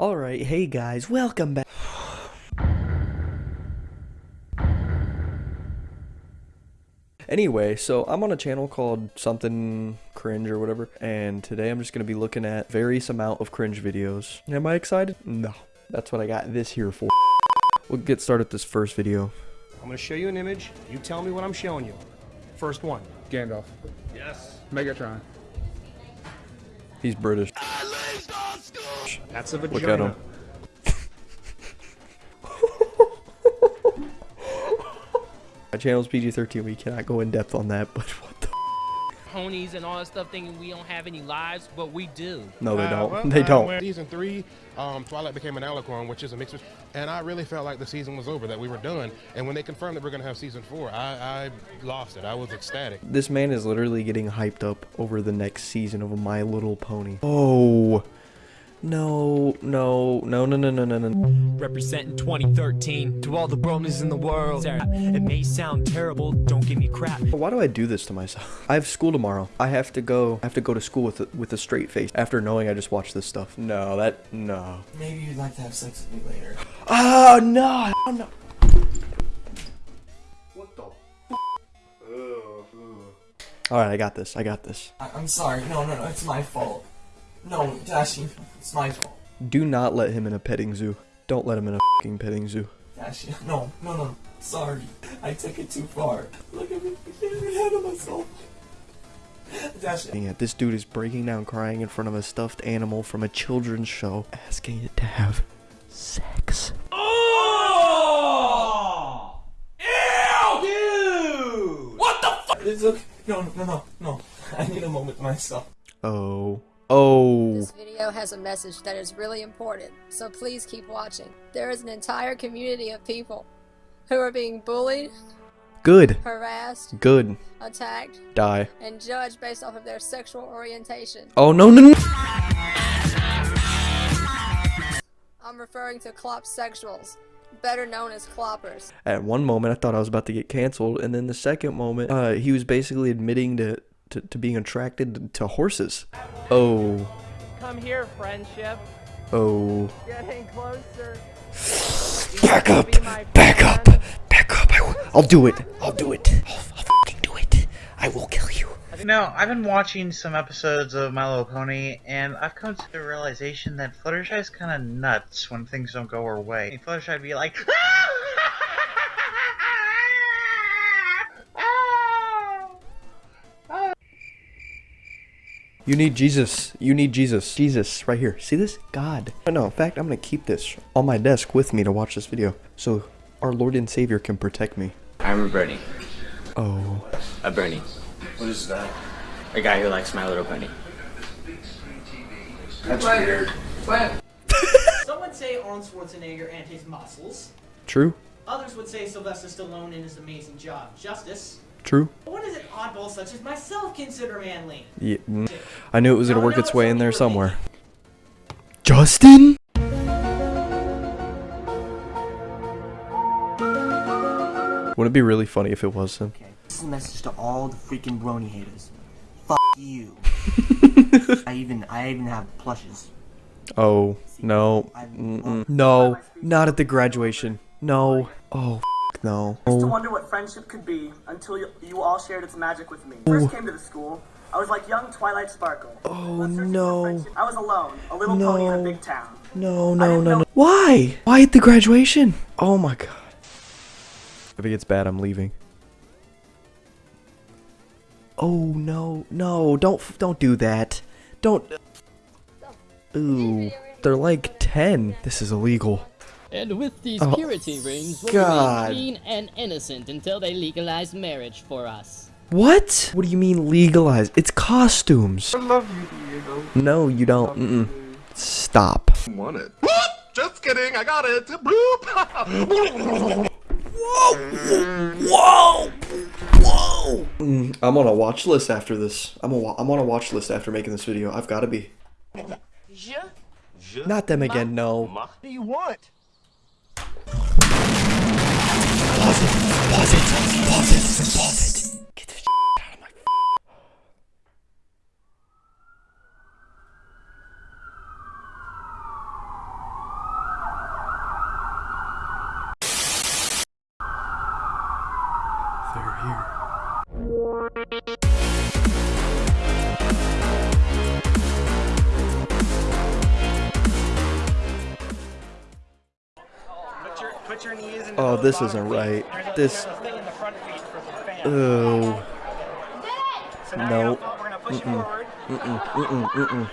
Alright, hey guys, welcome back. Anyway, so I'm on a channel called something cringe or whatever, and today I'm just gonna be looking at various amount of cringe videos. Am I excited? No. That's what I got this here for. We'll get started this first video. I'm gonna show you an image. You tell me what I'm showing you. First one. Gandalf. Yes. Megatron. He's British. That's a vagina. Look at him. My channel's PG-13. We cannot go in depth on that, but what the? ponies and all that stuff thinking we don't have any lives, but we do. No, they Uh, don't. well, they uh, don't. Season three, um, Twilight became an alicorn, which is a mixture, and I really felt like the season was over, that we were done. And when they confirmed that we're gonna have season four, I, I lost it. I was ecstatic. This man is literally getting hyped up over the next season of My Little Pony. Oh. No, no, no, no, no, no, no, no. Representing 2013 to all the bronies in the world. It may sound terrible, don't give me crap. Why do I do this to myself? I have school tomorrow. I have to go. I have to go to school with a, with a straight face after knowing I just watched this stuff. No, that no. Maybe you'd like to have sex with me later. Oh no! Oh, no. What the? All right, I got this. I got this. I- I'm sorry. No, no, no. It's my fault. No, Dashi, it's my fault. Do not let him in a petting zoo. Don't let him in a fucking petting zoo. Dashi, no, no, no. Sorry. I took it too far. Look at me. I can't even handle myself. Dashi, Dang it, this dude is breaking down crying in front of a stuffed animal from a children's show, asking it to have sex. Oh! Ew! Dude! What the fuck? It's okay. No, no, no, no. I need a moment myself. Oh. Oh. This video has a message that is really important, so please keep watching. There is an entire community of people who are being bullied, Good. harassed, Good. attacked, Die. and judged based off of their sexual orientation. Oh, no, no, no. I'm referring to clopsexuals, better known as cloppers. At one moment, I thought I was about to get canceled, and then the second moment, uh, he was basically admitting to, to, to being attracted to horses. Oh. Come here, friendship. Oh. Getting closer. Back up! Back up! Back up! I will, I'll do it! I'll do it! I'll, I'll fucking do it! I will kill you! No, I've been watching some episodes of My Little Pony, and I've come to the realization that Fluttershy is kind of nuts when things don't go her way. And Fluttershy would be like, You need Jesus. You need Jesus. Jesus, right here. See this? God. Oh, no, in fact, I'm gonna keep this on my desk with me to watch this video, so our Lord and Savior can protect me. I'm a Bernie. Oh. A Bernie. What is that? A guy who likes My Little bunny. That's weird. Pony. Some would say Arnold Schwarzenegger and his muscles. True? Others would say Sylvester Stallone and his amazing job. Justice. True? What does an oddball such as myself consider manly? Yeah. mm. I knew it was gonna work its it's way in there somewhere. Justin? Wouldn't it be really funny if it was him? Okay. This is a message to all the freaking brony haters. Fuck you. I even, I even have plushes. Oh, no. Mm-mm. No. Not at the graduation. No. Oh, f- no. I used to Oh. wonder what friendship could be until you, you all shared its magic with me. First came to the school, I was like young Twilight Sparkle. Oh, Was searching for no. I was alone, a little pony in a big town. No, no, no, no. Why? Why at the graduation? Oh my god. If it gets bad, I'm leaving. Oh no, no! Don't don't do that. Uh, don't. Ooh, they're like ten. This is illegal. And with these Oh, purity rings, we'll God. remain clean and innocent until they legalize marriage for us. What? What do you mean legalize? It's costumes. I love you, Diego. No, you don't. Mm-mm. Stop. Want it? Just kidding. I got it. Bloop. Whoa! Whoa! Mm, I'm on a watch list after this. I'm, a wa- I'm on a watch list after making this video. I've got to be. Not them again, no. What do you want? It, pause Oh, this isn't right. This. Oh. No. Mm-mm. Mm-mm. Mm-mm.